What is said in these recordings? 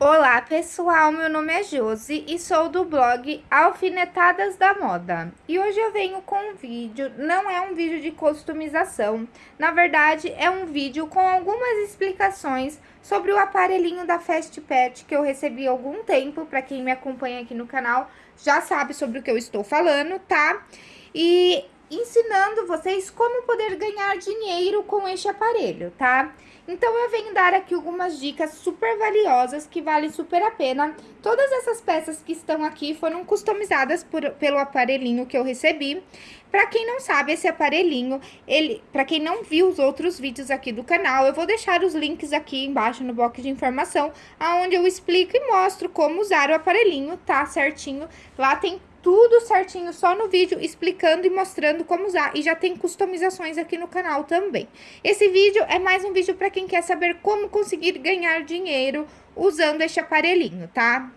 Olá pessoal, meu nome é Josi e sou do blog Alfinetadas da Moda. E hoje eu venho com um vídeo, não é um vídeo de customização, na verdade é um vídeo com algumas explicações sobre o aparelhinho da Fast Pet que eu recebi há algum tempo, para quem me acompanha aqui no canal já sabe sobre o que eu estou falando, tá? E ensinando vocês como poder ganhar dinheiro com este aparelho, tá? Então, eu venho dar aqui algumas dicas super valiosas que valem super a pena. Todas essas peças que estão aqui foram customizadas por, pelo aparelhinho que eu recebi. Para quem não sabe, esse aparelhinho, ele, para quem não viu os outros vídeos aqui do canal, eu vou deixar os links aqui embaixo no box de informação, aonde eu explico e mostro como usar o aparelhinho, tá certinho. Lá tem tudo certinho só no vídeo, explicando e mostrando como usar. E já tem customizações aqui no canal também. Esse vídeo é mais um vídeo para quem quer saber como conseguir ganhar dinheiro usando este aparelhinho, tá?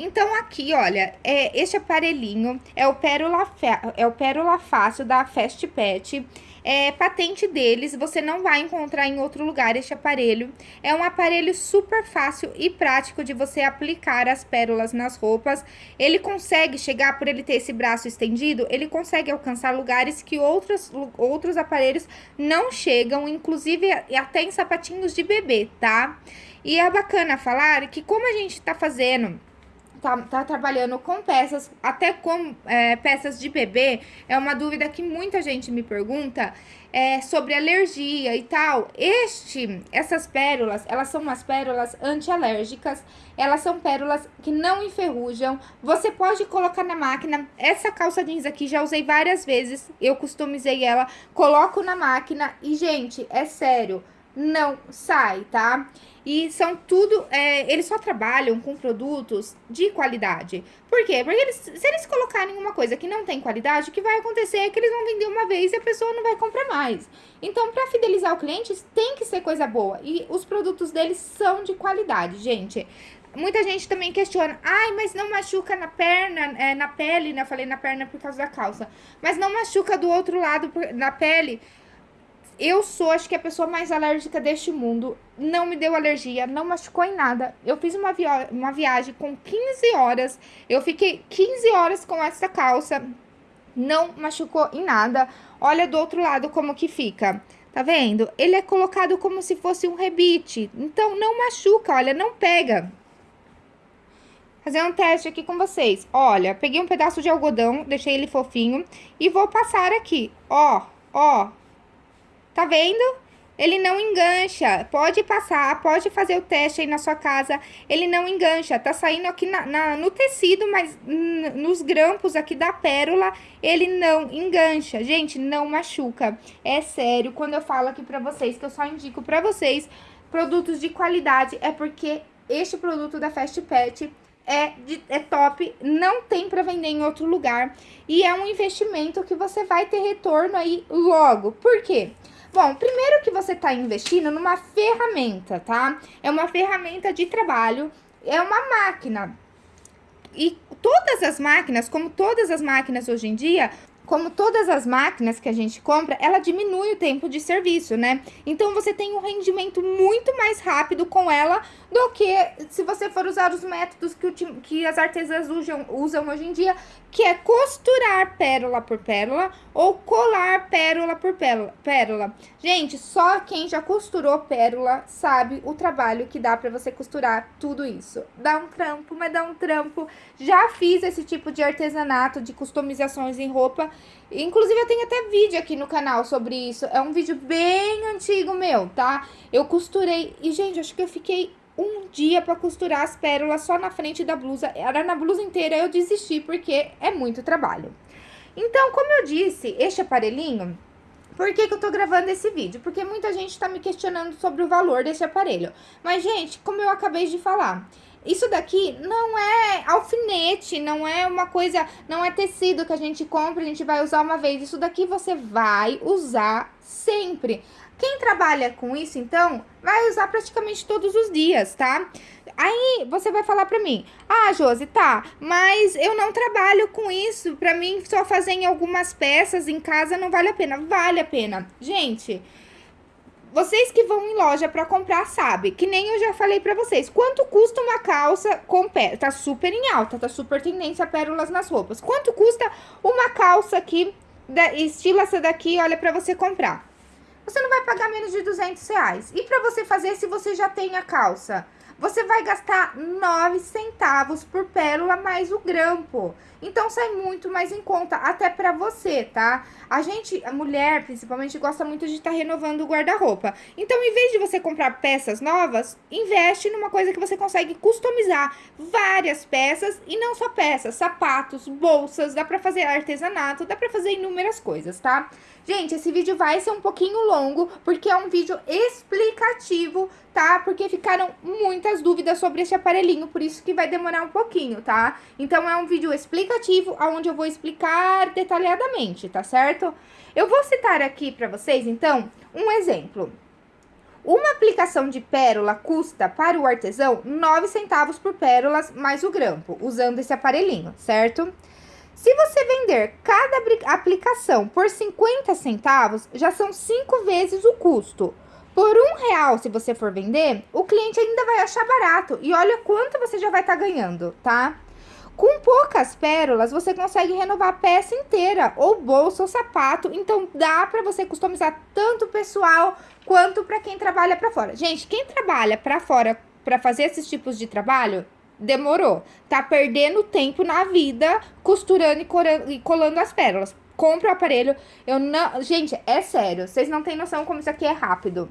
Então, aqui, olha, é, este aparelhinho é o Pérola, é o Pérola Fácil da Fast Pet é patente deles, você não vai encontrar em outro lugar este aparelho. É um aparelho super fácil e prático de você aplicar as pérolas nas roupas. Ele consegue chegar, por ele ter esse braço estendido, ele consegue alcançar lugares que outros, outros aparelhos não chegam, inclusive até em sapatinhos de bebê, tá? E é bacana falar que como a gente tá fazendo tá, tá trabalhando com peças, até com é, peças de bebê, é uma dúvida que muita gente me pergunta é, sobre alergia e tal. Este, essas pérolas, elas são umas pérolas antialérgicas, elas são pérolas que não enferrujam. Você pode colocar na máquina, essa calça jeans aqui já usei várias vezes, eu customizei ela, coloco na máquina e, gente, é sério, não sai, tá? E são tudo, é, eles só trabalham com produtos de qualidade. Por quê? Porque eles, se eles colocarem uma coisa que não tem qualidade, o que vai acontecer é que eles vão vender uma vez e a pessoa não vai comprar mais. Então, para fidelizar o cliente, tem que ser coisa boa. E os produtos deles são de qualidade, gente. Muita gente também questiona, ai, mas não machuca na perna, é, na pele, né? Eu falei na perna por causa da calça. Mas não machuca do outro lado, na pele eu sou, acho que a pessoa mais alérgica deste mundo. Não me deu alergia, não machucou em nada. Eu fiz uma, via uma viagem com 15 horas. Eu fiquei 15 horas com essa calça. Não machucou em nada. Olha do outro lado como que fica. Tá vendo? Ele é colocado como se fosse um rebite. Então, não machuca, olha, não pega. Fazer um teste aqui com vocês. Olha, peguei um pedaço de algodão, deixei ele fofinho. E vou passar aqui, ó, ó, Tá vendo? Ele não engancha. Pode passar, pode fazer o teste aí na sua casa. Ele não engancha. Tá saindo aqui na, na, no tecido, mas nos grampos aqui da pérola, ele não engancha. Gente, não machuca. É sério, quando eu falo aqui pra vocês, que eu só indico pra vocês produtos de qualidade, é porque este produto da Fast Pet é, de, é top, não tem para vender em outro lugar. E é um investimento que você vai ter retorno aí logo. Por quê? Bom, primeiro que você está investindo numa ferramenta, tá? É uma ferramenta de trabalho, é uma máquina. E todas as máquinas, como todas as máquinas hoje em dia, como todas as máquinas que a gente compra, ela diminui o tempo de serviço, né? Então, você tem um rendimento muito mais rápido com ela do que se você for usar os métodos que, o, que as artesãs usam, usam hoje em dia, que é costurar pérola por pérola ou colar pérola por pérola. Gente, só quem já costurou pérola sabe o trabalho que dá pra você costurar tudo isso. Dá um trampo, mas dá um trampo. Já fiz esse tipo de artesanato, de customizações em roupa. Inclusive, eu tenho até vídeo aqui no canal sobre isso. É um vídeo bem antigo meu, tá? Eu costurei e, gente, acho que eu fiquei um dia para costurar as pérolas só na frente da blusa. Era na blusa inteira, eu desisti porque é muito trabalho. Então, como eu disse, este aparelhinho, por que, que eu tô gravando esse vídeo? Porque muita gente tá me questionando sobre o valor desse aparelho. Mas, gente, como eu acabei de falar, isso daqui não é alfinete, não é uma coisa, não é tecido que a gente compra, a gente vai usar uma vez. Isso daqui você vai usar sempre. Quem trabalha com isso, então, vai usar praticamente todos os dias, tá? Aí você vai falar pra mim, ah, Josi, tá, mas eu não trabalho com isso, pra mim só fazer em algumas peças em casa não vale a pena. Vale a pena. Gente, Vocês que vão em loja para comprar sabem, que nem eu já falei para vocês. Quanto custa uma calça com pé? Tá super em alta, tá super tendência a pérolas nas roupas. Quanto custa uma calça aqui, da, estilo essa daqui, olha, para você comprar? Você não vai pagar menos de 200 reais. E para você fazer se você já tem a calça? Você vai gastar 9 centavos por pérola mais o grampo. Então, sai muito mais em conta, até pra você, tá? A gente, a mulher, principalmente, gosta muito de estar tá renovando o guarda-roupa. Então, em vez de você comprar peças novas, investe numa coisa que você consegue customizar várias peças e não só peças, sapatos, bolsas, dá pra fazer artesanato, dá pra fazer inúmeras coisas, tá? Gente, esse vídeo vai ser um pouquinho longo, porque é um vídeo explicativo, tá? Porque ficaram muitas dúvidas sobre esse aparelhinho, por isso que vai demorar um pouquinho, tá? Então, é um vídeo explicativo, onde eu vou explicar detalhadamente, tá certo? Eu vou citar aqui para vocês, então, um exemplo. Uma aplicação de pérola custa para o artesão 9 centavos por pérolas mais o grampo, usando esse aparelhinho, certo? Certo? Se você vender cada aplicação por 50 centavos, já são 5 vezes o custo. Por um real, se você for vender, o cliente ainda vai achar barato. E olha quanto você já vai estar tá ganhando, tá? Com poucas pérolas, você consegue renovar a peça inteira, ou bolsa, ou sapato. Então, dá para você customizar tanto pessoal quanto para quem trabalha para fora. Gente, quem trabalha para fora para fazer esses tipos de trabalho, demorou. Tá perdendo tempo na vida costurando e colando as pérolas. Compra o aparelho. Eu não. Gente, é sério. Vocês não têm noção como isso aqui é rápido.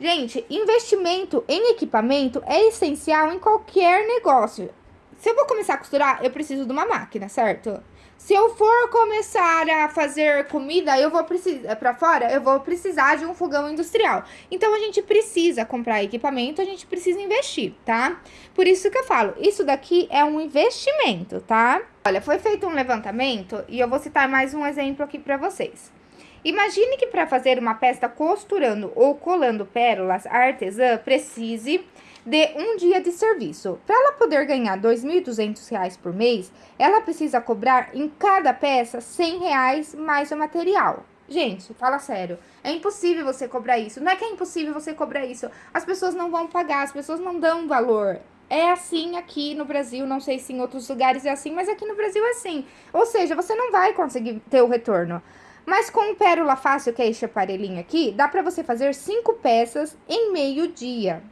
Gente, investimento em equipamento é essencial em qualquer negócio. Se eu vou começar a costurar, eu preciso de uma máquina, certo? Se eu for começar a fazer comida, eu vou precisar para fora, eu vou precisar de um fogão industrial. Então a gente precisa comprar equipamento, a gente precisa investir, tá? Por isso que eu falo, isso daqui é um investimento, tá? Olha, foi feito um levantamento e eu vou citar mais um exemplo aqui para vocês. Imagine que para fazer uma peça costurando ou colando pérolas, a artesã precise de um dia de serviço. Para ela poder ganhar R$ 2.200 por mês, ela precisa cobrar em cada peça 100 reais mais o material. Gente, fala sério, é impossível você cobrar isso. Não é que é impossível você cobrar isso. As pessoas não vão pagar, as pessoas não dão valor. É assim aqui no Brasil, não sei se em outros lugares é assim, mas aqui no Brasil é assim. Ou seja, você não vai conseguir ter o retorno. Mas com o Pérola Fácil, que é esse aparelhinho aqui, dá para você fazer cinco peças em meio dia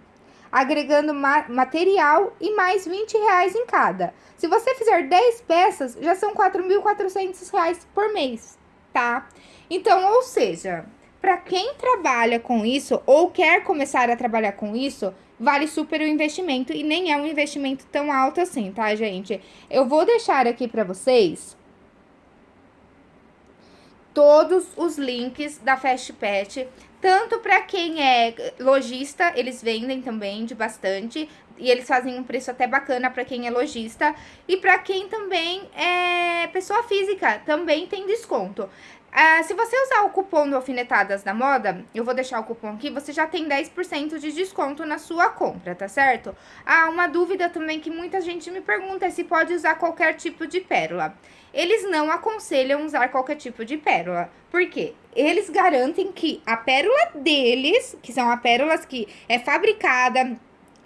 agregando ma material e mais 20 reais em cada. Se você fizer 10 peças, já são 4.400 reais por mês, tá? Então, ou seja, para quem trabalha com isso ou quer começar a trabalhar com isso, vale super o investimento e nem é um investimento tão alto assim, tá, gente? Eu vou deixar aqui para vocês todos os links da Fast Pet, tanto para quem é lojista, eles vendem também de bastante, e eles fazem um preço até bacana para quem é lojista, e para quem também é pessoa física, também tem desconto. Ah, se você usar o cupom do Alfinetadas da Moda, eu vou deixar o cupom aqui, você já tem 10% de desconto na sua compra, tá certo? Ah, uma dúvida também que muita gente me pergunta é se pode usar qualquer tipo de pérola. Eles não aconselham usar qualquer tipo de pérola, porque eles garantem que a pérola deles, que são as pérolas que é fabricada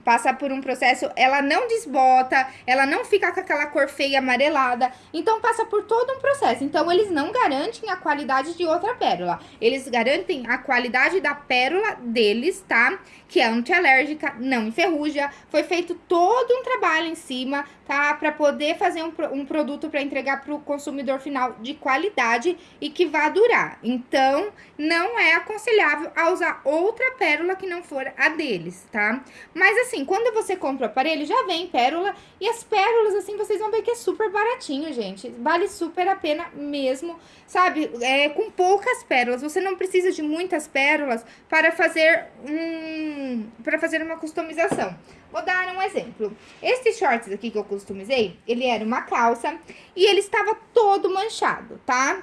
passa por um processo, ela não desbota, ela não fica com aquela cor feia amarelada, então passa por todo um processo. Então eles não garantem a qualidade de outra pérola, eles garantem a qualidade da pérola deles, tá? Que é antialérgica, não enferruja, foi feito todo um trabalho em cima, tá? Para poder fazer um, um produto para entregar para o consumidor final de qualidade e que vá durar. Então, não é aconselhável a usar outra pérola que não for a deles, tá? Mas assim, assim, quando você compra o aparelho, já vem pérola. E as pérolas, assim, vocês vão ver que é super baratinho, gente. Vale super a pena mesmo, sabe? É, com poucas pérolas. Você não precisa de muitas pérolas para fazer um... para fazer uma customização. Vou dar um exemplo. Este shorts aqui que eu customizei, ele era uma calça e ele estava todo manchado, tá?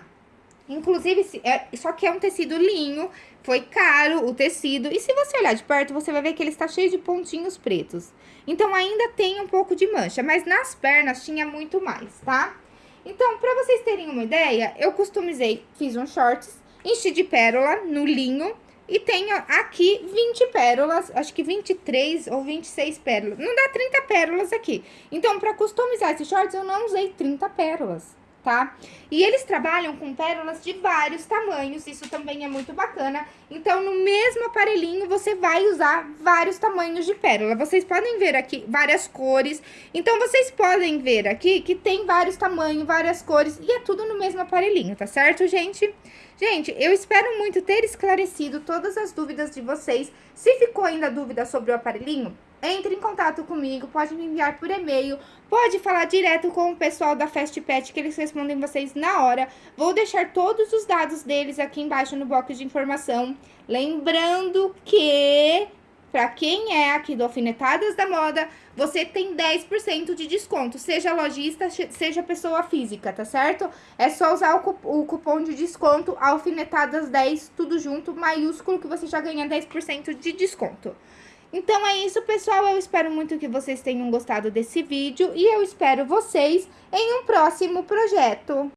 Inclusive, é, só que é um tecido linho, foi caro o tecido. E se você olhar de perto, você vai ver que ele está cheio de pontinhos pretos. Então, ainda tem um pouco de mancha, mas nas pernas tinha muito mais, tá? Então, pra vocês terem uma ideia, eu customizei, fiz um shorts, enchi de pérola no linho, e tenho aqui 20 pérolas, acho que 23 ou 26 pérolas. Não dá 30 pérolas aqui. Então, para customizar esse shorts, eu não usei 30 pérolas tá? E eles trabalham com pérolas de vários tamanhos, isso também é muito bacana. Então, no mesmo aparelhinho, você vai usar vários tamanhos de pérola. Vocês podem ver aqui várias cores. Então, vocês podem ver aqui que tem vários tamanhos, várias cores, e é tudo no mesmo aparelhinho, tá certo, gente? Gente, eu espero muito ter esclarecido todas as dúvidas de vocês. Se ficou ainda dúvida sobre o aparelhinho, entre em contato comigo, pode me enviar por e-mail, pode falar direto com o pessoal da Fast Pet, que eles respondem vocês na hora. Vou deixar todos os dados deles aqui embaixo no box de informação. Lembrando que, para quem é aqui do Alfinetadas da Moda, você tem 10% de desconto, seja lojista, seja pessoa física, tá certo? É só usar o, cupom de desconto Alfinetadas10, tudo junto, maiúsculo, que você já ganha 10% de desconto. Então é isso, pessoal. Eu espero muito que vocês tenham gostado desse vídeo e eu espero vocês em um próximo projeto.